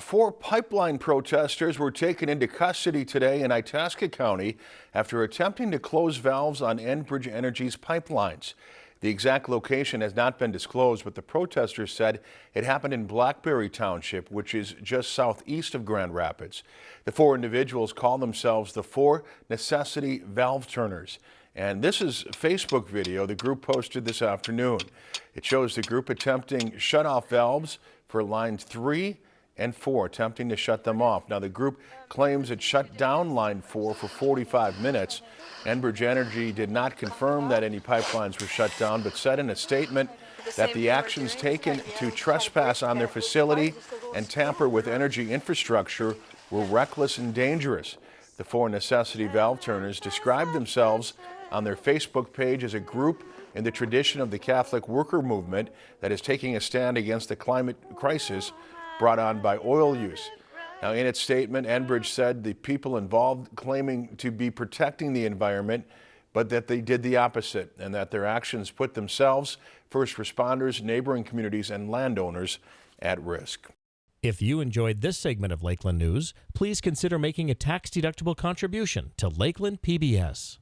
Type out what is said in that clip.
Four pipeline protesters were taken into custody today in Itasca County after attempting to close valves on Enbridge Energy's pipelines. The exact location has not been disclosed, but the protesters said it happened in Blackberry Township, which is just southeast of Grand Rapids. The four individuals call themselves the Four Necessity Valve Turners. And this is Facebook video the group posted this afternoon. It shows the group attempting shut-off valves for line 3 and 4, attempting to shut them off. Now, the group claims it shut down line 4 for 45 minutes. Enbridge Energy did not confirm that any pipelines were shut down, but said in a statement that the actions taken to trespass on their facility and tamper with energy infrastructure were reckless and dangerous. The four necessity valve turners described themselves on their Facebook page as a group in the tradition of the Catholic worker movement that is taking a stand against the climate crisis brought on by oil use. Now, in its statement, Enbridge said the people involved claiming to be protecting the environment, but that they did the opposite and that their actions put themselves, first responders, neighboring communities, and landowners at risk. If you enjoyed this segment of Lakeland News, please consider making a tax-deductible contribution to Lakeland PBS.